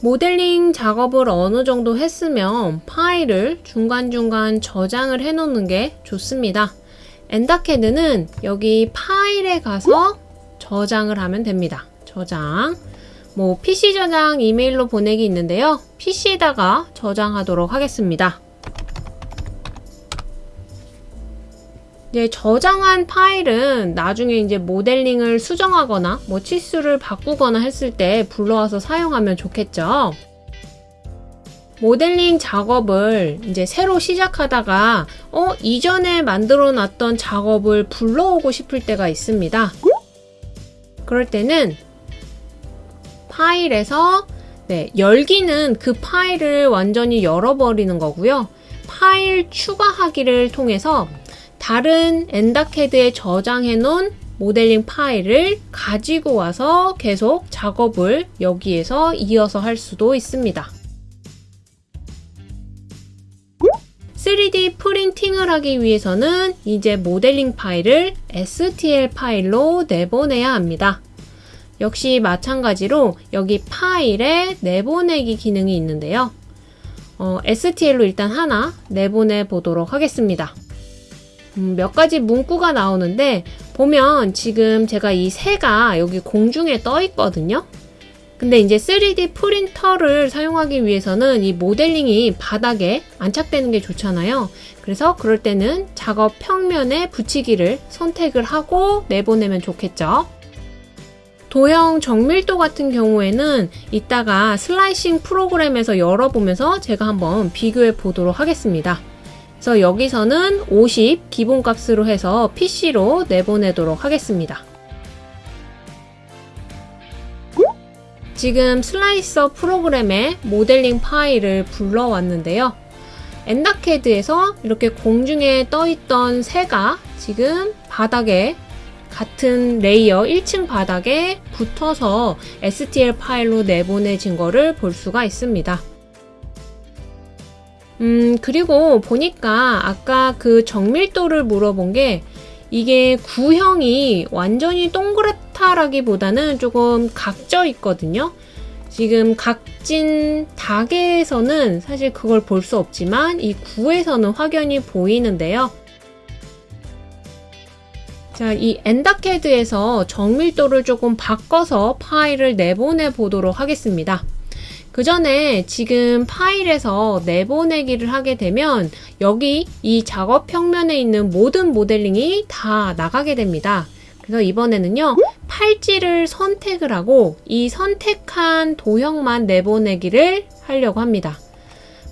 모델링 작업을 어느 정도 했으면 파일을 중간중간 저장을 해 놓는 게 좋습니다. 엔다캐드는 여기 파일에 가서 저장을 하면 됩니다. 저장. 뭐 PC 저장 이메일로 보내기 있는데요. PC에다가 저장하도록 하겠습니다. 이제 저장한 파일은 나중에 이제 모델링을 수정하거나 뭐 치수를 바꾸거나 했을 때 불러와서 사용하면 좋겠죠. 모델링 작업을 이제 새로 시작하다가 어 이전에 만들어 놨던 작업을 불러오고 싶을 때가 있습니다. 그럴 때는 파일에서 네, 열기는 그 파일을 완전히 열어버리는 거고요. 파일 추가하기를 통해서 다른 엔다캐드에 저장해 놓은 모델링 파일을 가지고 와서 계속 작업을 여기에서 이어서 할 수도 있습니다. 3D 프린팅을 하기 위해서는 이제 모델링 파일을 STL 파일로 내보내야 합니다. 역시 마찬가지로 여기 파일에 내보내기 기능이 있는데요. 어, STL로 일단 하나 내보내 보도록 하겠습니다. 음, 몇 가지 문구가 나오는데 보면 지금 제가 이 새가 여기 공중에 떠 있거든요. 근데 이제 3D 프린터를 사용하기 위해서는 이 모델링이 바닥에 안착되는 게 좋잖아요. 그래서 그럴 때는 작업 평면에 붙이기를 선택을 하고 내보내면 좋겠죠. 도형 정밀도 같은 경우에는 이따가 슬라이싱 프로그램에서 열어보면서 제가 한번 비교해 보도록 하겠습니다. 그래서 여기서는 50 기본값으로 해서 PC로 내보내도록 하겠습니다. 지금 슬라이서 프로그램에 모델링 파일을 불러왔는데요. 엔다캐드에서 이렇게 공중에 떠있던 새가 지금 바닥에 같은 layer 1층 바닥에 붙어서 STL 파일로 내보내진 거를 볼 수가 있습니다. 음, 그리고 보니까 아까 그 정밀도를 물어본 게 이게 구형이 완전히 동그랗다라기보다는 조금 각져 있거든요. 지금 각진 닭에서는 사실 그걸 볼 수 없지만 이 구에서는 확연히 보이는데요. 자, 이 엔다캐드에서 정밀도를 조금 바꿔서 파일을 내보내 보도록 하겠습니다. 그 전에 지금 파일에서 내보내기를 하게 되면 여기 이 작업 평면에 있는 모든 모델링이 다 나가게 됩니다. 그래서 이번에는요 팔찌를 선택을 하고 이 선택한 도형만 내보내기를 하려고 합니다.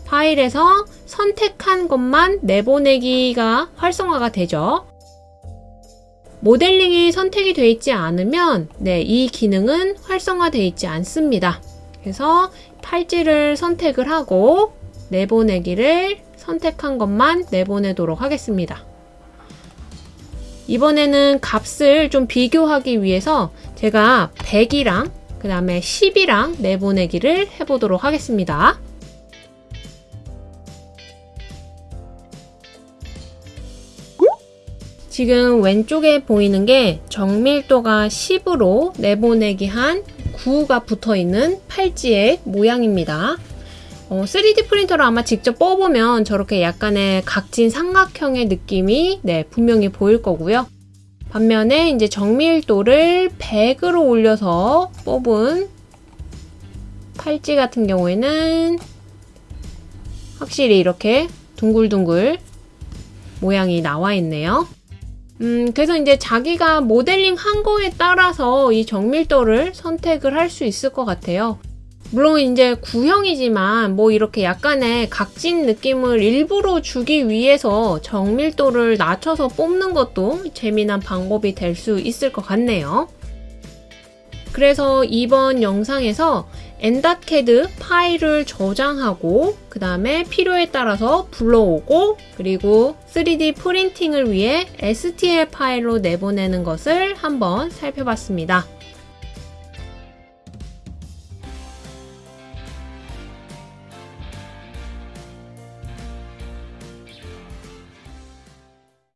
파일에서 선택한 것만 내보내기가 활성화가 되죠. 모델링이 선택이 되어 있지 않으면 네, 이 기능은 활성화되어 있지 않습니다. 그래서 팔찌를 선택을 하고 내보내기를 선택한 것만 내보내도록 하겠습니다. 이번에는 값을 좀 비교하기 위해서 제가 100이랑 그 다음에 10이랑 내보내기를 해보도록 하겠습니다. 지금 왼쪽에 보이는 게 정밀도가 10으로 내보내기 한 9가 붙어있는 팔찌의 모양입니다. 어, 3D 프린터로 아마 직접 뽑으면 저렇게 약간의 각진 삼각형의 느낌이 네, 분명히 보일 거고요. 반면에 이제 정밀도를 100으로 올려서 뽑은 팔찌 같은 경우에는 확실히 이렇게 둥글둥글 모양이 나와 있네요. 음, 그래서 이제 자기가 모델링 한 거에 따라서 이 정밀도를 선택을 할 수 있을 것 같아요. 물론 이제 구형이지만 뭐 이렇게 약간의 각진 느낌을 일부러 주기 위해서 정밀도를 낮춰서 뽑는 것도 재미난 방법이 될 수 있을 것 같네요. 그래서 이번 영상에서 엔닷캐드 파일을 저장하고 그 다음에 필요에 따라서 불러오고 그리고 3D 프린팅을 위해 STL 파일로 내보내는 것을 한번 살펴봤습니다.